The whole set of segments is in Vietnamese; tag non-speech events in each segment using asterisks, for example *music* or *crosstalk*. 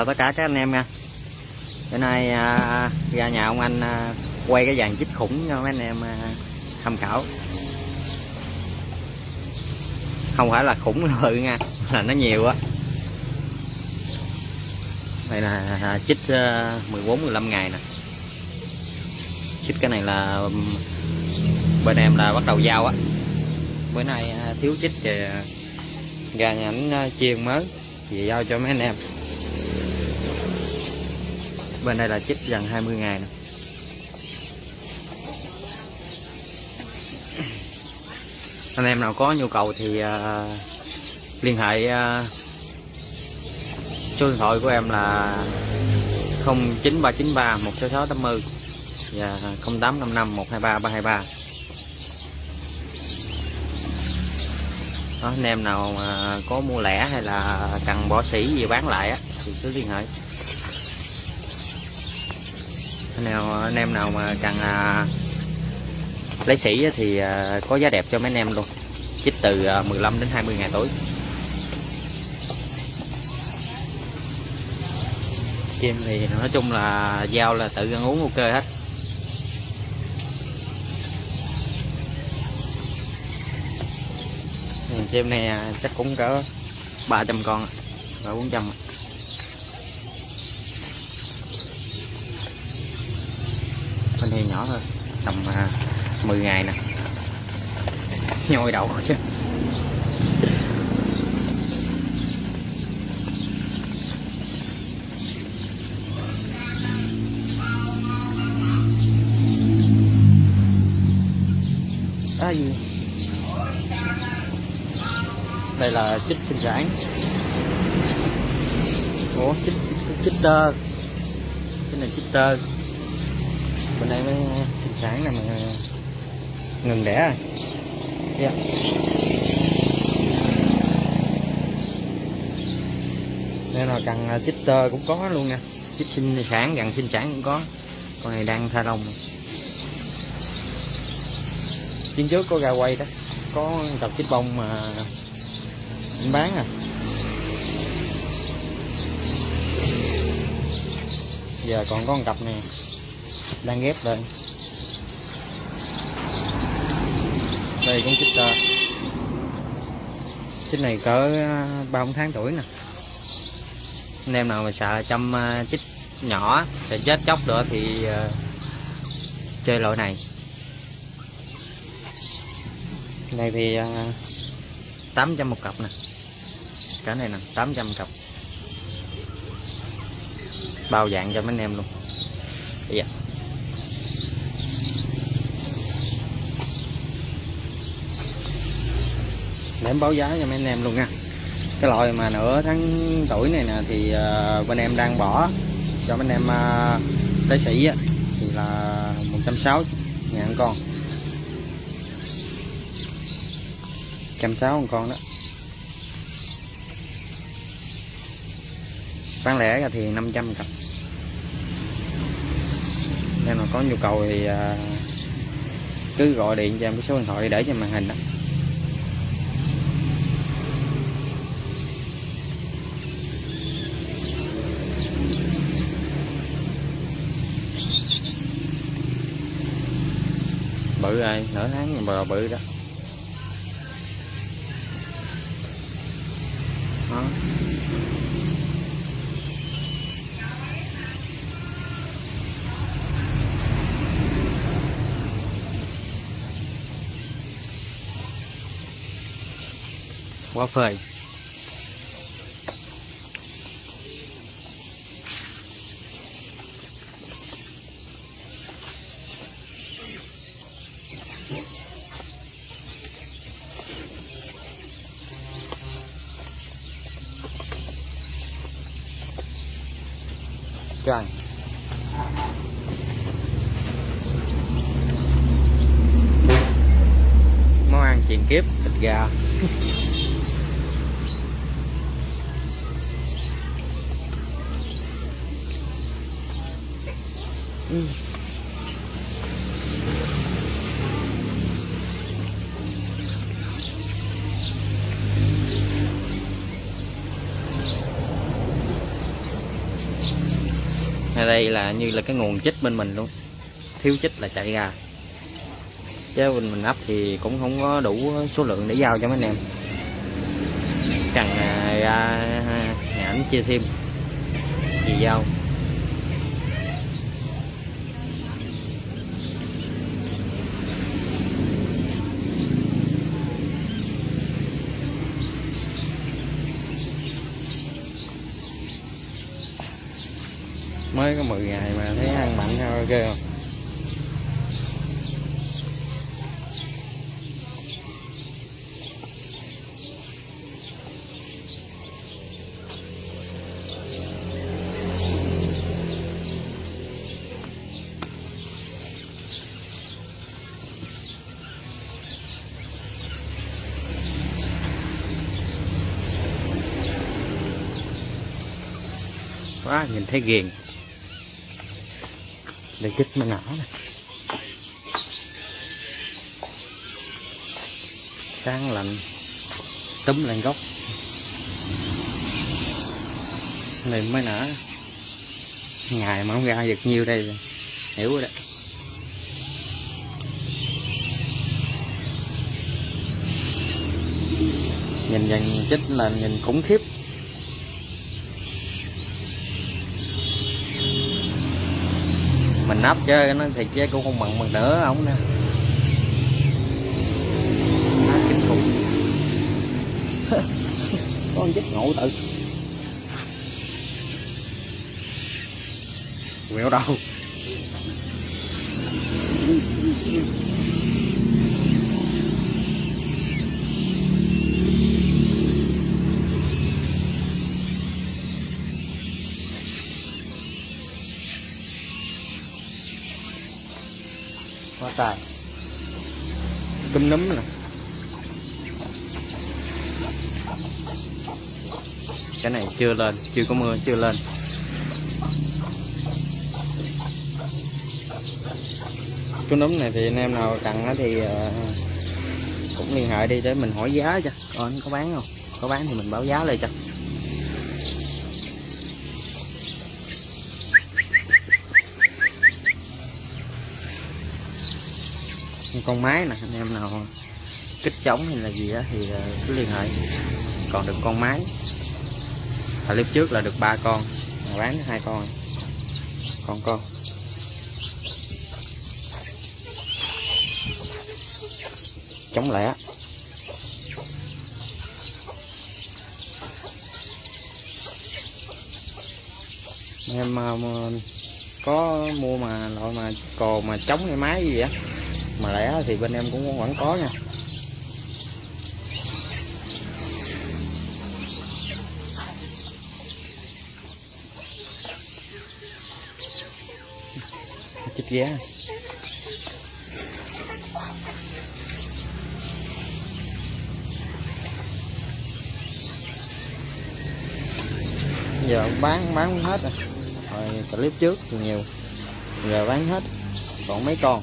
chào tất cả các anh em nha. Bữa nay à, ra nhà ông anh à, quay cái dàn chích khủng cho mấy anh em à, tham khảo. Không phải là khủng *laughs* lự nha là nó nhiều á. Đây là à, chích à, 14 15 ngày nè. Chích cái này là bên em là bắt đầu giao á. Bữa nay à, thiếu chích thì gà ra nhà ảnh à, chiên mới thì giao cho mấy anh em bên đây là chích gần 20 ngày nè. Anh em nào có nhu cầu thì uh, liên hệ uh, số điện thoại của em là 09393 16680 và 0855 123 323 đó, anh em nào mà có mua lẻ hay là cần bỏ sỉ gì bán lại á thì cứ liên hệ nào anh em nào mà cần à, lấy sỉ thì à, có giá đẹp cho mấy anh em luôn chích từ à, 15 đến 20 ngày tối. chim thì nói chung là giao là tự ăn uống ok hết chim này à, chắc cũng cỡ 300 con cỡ 400 à. Con này nhỏ thôi. Tầm à, uh, 10 ngày nè. Nhồi đậu chứ. Đó gì? Đây là chích sinh sản. Ủa chích chích, chích tơ. Cái này chích tơ bên đây mới sinh sản này mà ngừng đẻ rồi. Dạ. Yeah. đây là cần à, chích tơ cũng có luôn nha chích sinh sản gần sinh sản cũng có. Con này đang tha đồng chuyến trước có gà quay đó. Có tập chích bông mà anh bán à. Giờ còn có một cặp nè đang ghép đây. Đây, con chích ta. Chích này cỡ à, ba, bốn tháng tuổi nè. Anh em nào mà sợ chăm à, chích nhỏ sẽ chết chóc nữa thì à, chơi loại này. Này thì 800 một cặp nè. Cái này nè 800 cặp. Bao dạng cho mấy anh em luôn. Dạ. Để em báo giá cho mấy anh em luôn nha. Cái loại mà nửa tháng tuổi này nè thì uh, bên em đang bỏ cho mấy anh em à, uh, lấy sĩ á, thì là 160 ngàn con. trăm sáu con đó. Bán lẻ ra thì 500 cặp. Nên mà có nhu cầu thì à, cứ gọi điện cho em cái số điện thoại để trên màn hình đó. Bự rồi nửa tháng bò bự đó. Đó. Quá phơi Trời. Món ăn truyền kiếp thịt gà. *laughs* ừ. Ở đây là như là cái nguồn chích bên mình luôn. Thiếu chích là chạy ra. Chứ mình mình ấp thì cũng không có đủ số lượng để giao cho mấy anh em. Cần à, ra à, nhà ảnh chia thêm. Thì giao. Mới có 10 ngày mà thấy ăn mạnh sao ok không? Quá, nhìn thấy ghiền để chích mà nở này, sáng lạnh túm lên gốc. Này mới nở. Ngày mà không ra được nhiêu đây rồi. hiểu rồi đấy nhìn dần chích là nhìn khủng khiếp. Mình nắp chứ nó thiệt chứ cũng không bằng bằng nữa ổng nè. *laughs* Con chết ngộ tự. Quẹo đâu *laughs* quá tài. Cơm nấm nè. Cái này chưa lên, chưa có mưa, chưa lên. Chú nấm này thì anh em nào cần thì ờ, cũng liên hệ đi để mình hỏi giá cho. Coi có bán không? Có bán thì mình báo giá lên cho. Con máy nè anh em nào kích trống hay là gì đó thì ờ, cứ liên hệ. Còn được con máy. Clip trước là được ba con mà bán hai con. Con con. Chống lẻ em mà, có mua mà loại mà cò mà chống cái máy gì á? Mà lẻ thì bên em cũng vẫn có nha. Chích ghé giờ bán bán hết rồi. Rồi clip trước thì nhiều. Giờ bán hết. Còn mấy con?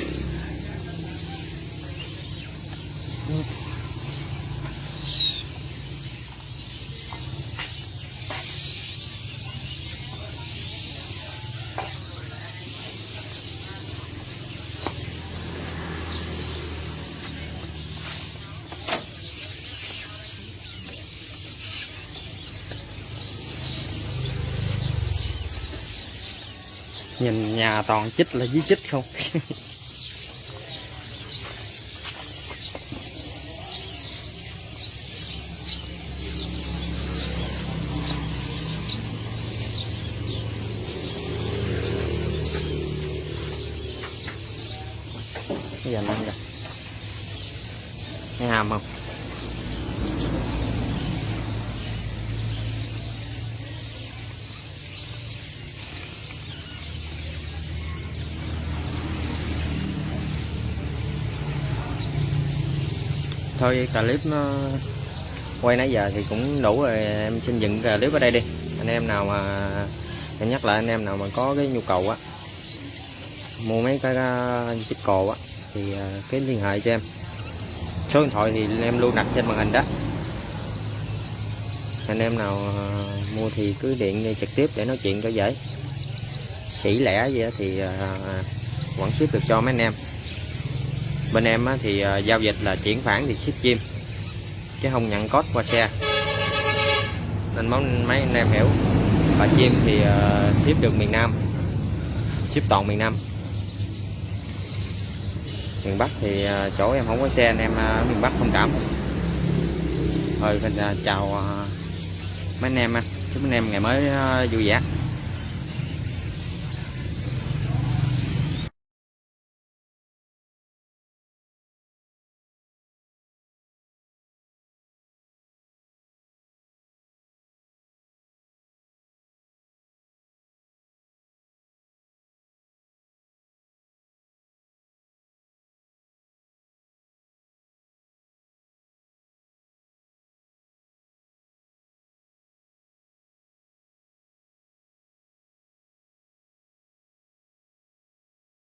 nhìn nhà toàn chích là dưới chích không? Bây giờ nâng rồi, nghe hàm không? Thôi clip nó quay nãy giờ thì cũng đủ rồi. Em xin dừng clip ở đây đi. Anh em nào mà, em nhắc lại anh em nào mà có cái nhu cầu á, mua mấy cái chích cồ á, thì à, cái liên hệ cho em. Số điện thoại thì em luôn đặt trên màn hình đó. Anh em nào à, mua thì cứ điện đi trực tiếp để nói chuyện cho dễ. Sỉ lẻ gì đó thì à, vẫn ship được cho mấy anh em bên em thì ờ, giao dịch là chuyển khoản thì ship chim, chứ không nhận code qua xe. Nên món, mấy anh em hiểu. Và chim thì ờ, ship được miền Nam, ship toàn miền Nam. Miền Bắc thì ờ, chỗ em không có xe anh em ở miền Bắc thông cảm thôi, mình chào mấy anh em chúc anh em ngày mới vui vẻ.